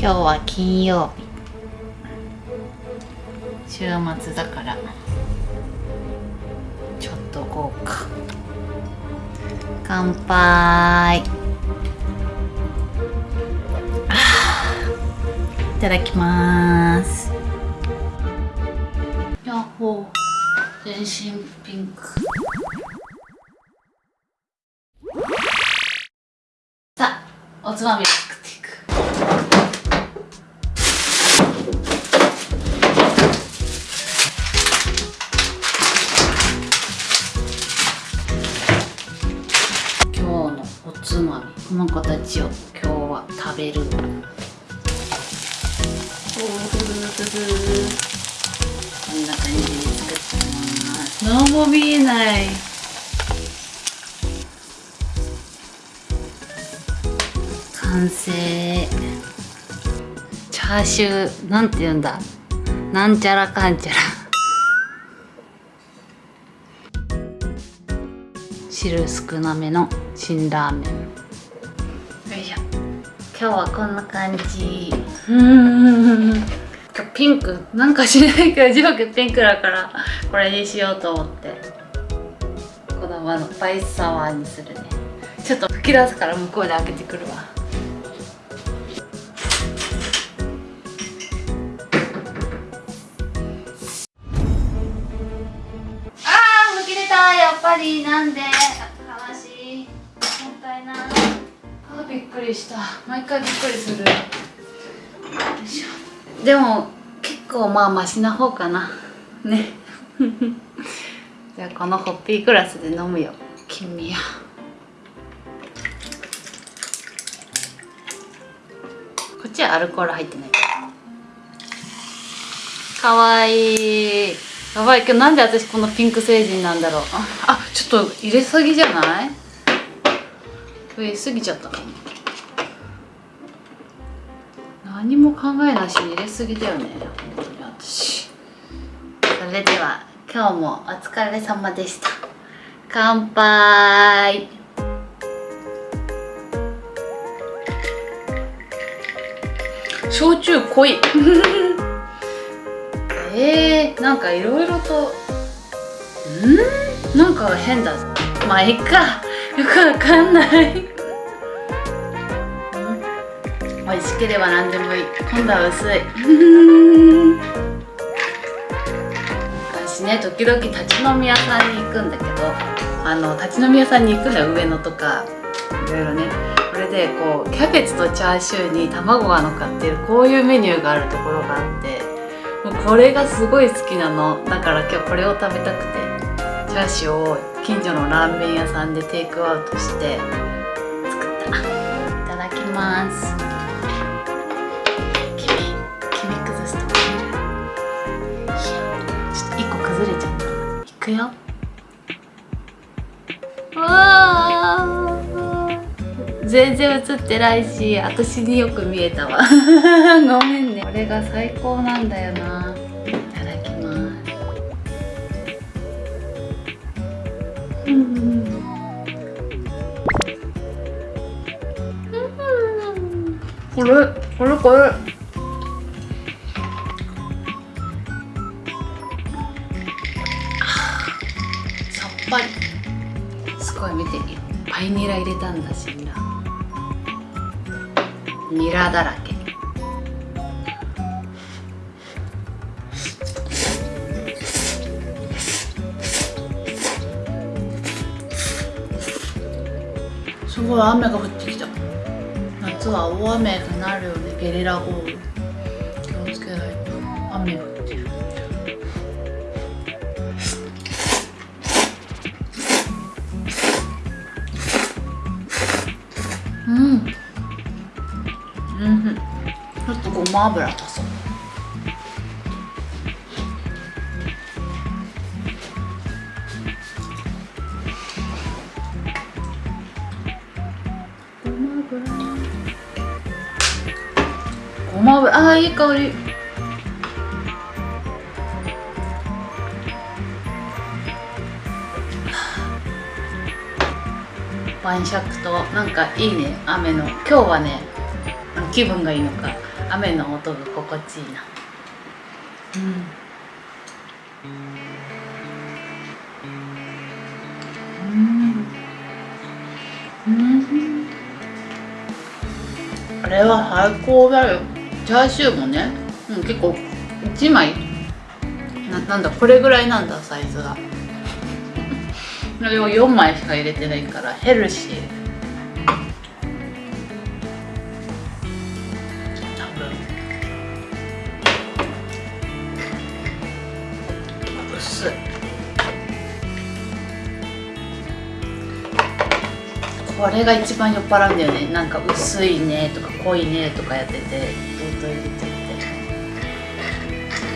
今日は金曜日。週末だから。ちょっと豪華。乾杯。いただきます。やっほー。全身ピンク。さあおつまみ作って。の子たちを今日は食べる。こんな感じに作ってます。何も見えない。完成。チャーシューなんて言うんだ。なんちゃらかんちゃら。汁少なめの辛ラーメン。今日はこんな感じ。うん。今日ピンク。なんかしないけど上下ピンクだからこれにしようと思って。このままのスパイスサワーにするね。ちょっと吹き出すから向こうで開けてくるわ。あー吹き出た。やっぱりなんでびっくりした。毎回びっくりする。よいしょ。でも結構まあマシな方かな。ね。じゃあこのホッピーグラスで飲むよ。君やこっちはアルコール入ってない。かわいい。やばい。けどなんで私このピンク星人なんだろう。ああちょっと入れすぎじゃない？増えすぎちゃったかな何も考えなしに入れすぎだよね。本当に私。それでは今日もお疲れ様でした。乾杯。焼酎濃い。えー、なんかいろいろと。うん？なんか変だ。まあいいか。くわかんない。美味しければ何でもいい。今度は薄い。私ね時々立ち飲み屋さんに行くんだけどあの立ち飲み屋さんに行くのよ上野とかいろいろね。これでこうキャベツとチャーシューに卵が乗っかってるこういうメニューがあるところがあってもうこれがすごい好きなの。だから今日これを食べたくて。チャーシューを近所のラーメン屋さんでテイクアウトして作った。いただきます。黄身黄身崩すとこちょっと1個崩れちゃった。いくよ。わあ全然映ってないし私によく見えたわ。ごめんね。これが最高なんだよな。れこれこれさっぱり。すごい見ていっぱいニラ入れたんだしニラ。ニラだらけ。すごい雨が降ってきた夏は大雨になるよねゲリラ豪雨気をつけないと雨降ってるうん。うん。ちょっとごま油とごま油。あーいい香り。晩酌となんかいいね雨の。今日はね気分がいいのか雨の音が心地いいな。うん。うん。あれは最高だよ。チャーシューもね、うん、結構1枚。ななんだこれぐらいなんだサイズが。それを4枚しか入れてないからヘルシー。これが一番酔っ払うんだよね。なんか薄いねとか濃いねとかやっててずっと入れちゃって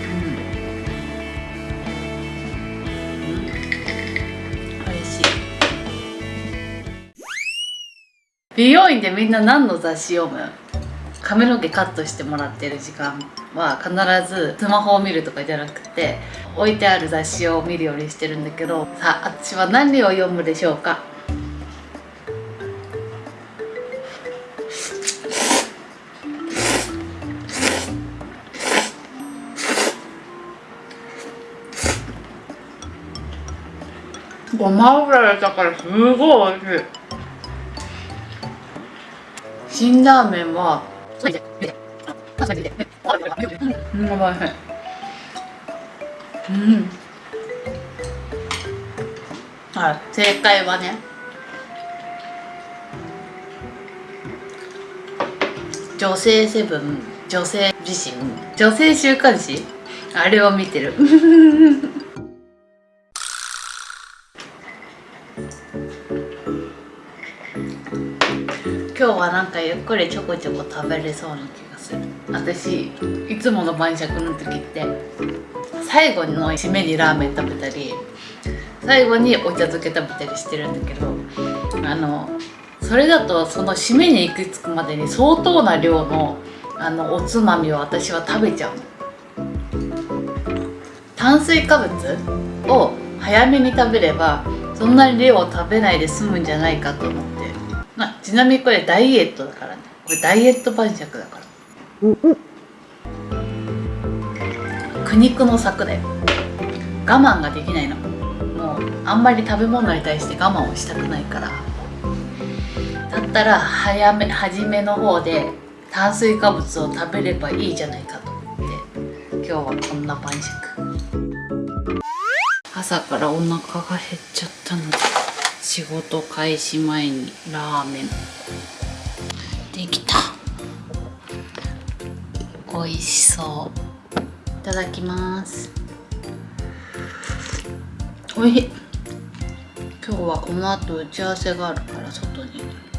うんうん、嬉しい美容院でみんな何の雑誌読む？髪の毛カットしてもらってる時間は必ずスマホを見るとかじゃなくて置いてある雑誌を見るようにしてるんだけどさあ私は何を読むでしょうか？ごま油入れたからすごい美味しい。辛ラーメンはうん。やばいうんはい。正解はね女性セブン女性自身女性週刊誌？あれを見てる今日はなんかゆっくりちょこちょこ食べれそうな気がする。私いつもの晩酌の時って最後の締めにラーメン食べたり最後にお茶漬け食べたりしてるんだけどあのそれだとその締めに行き着くまでに相当な量のあのおつまみを私は食べちゃう炭水化物を早めに食べればそんなに量を食べないで済むんじゃないかと思って。まあ、ちなみにこれダイエットだからね。これダイエット晩酌だから。苦肉の策で我慢ができないの。もうあんまり食べ物に対して我慢をしたくないから。だったら早め初めの方で炭水化物を食べればいいじゃないかと思って。今日はこんな晩酌。朝からお腹が減っちゃったので仕事開始前にラーメン。できた。美味しそう。いただきます。おいしい。今日はこの後打ち合わせがあるから外に。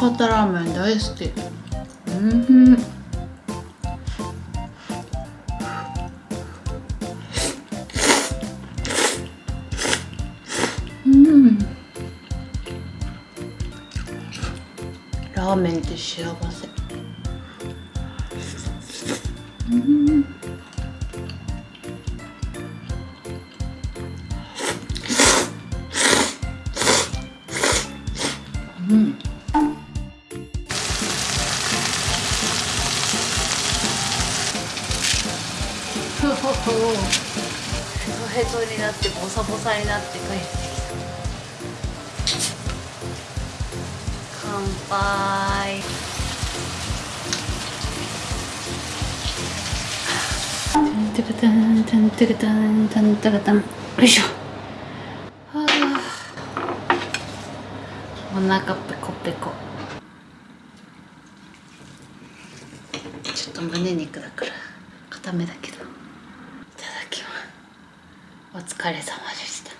方ラーメン大好き。うん。うん。ラーメンって幸せ。うんうん。トヘトになってボサボサになって帰ってきた。乾杯。タンタカタンタンタカタンタンタカタン。よいしょ。はあ。お腹ペコペコ。ちょっと胸肉だから。固めだけ。どお疲れ様でした。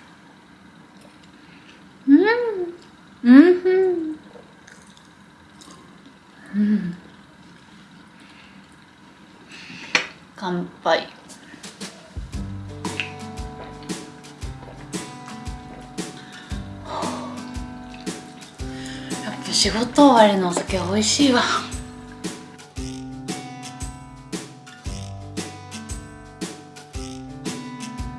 うん。うん。うん。乾杯。やっぱ仕事終わりのお酒美味しいわ。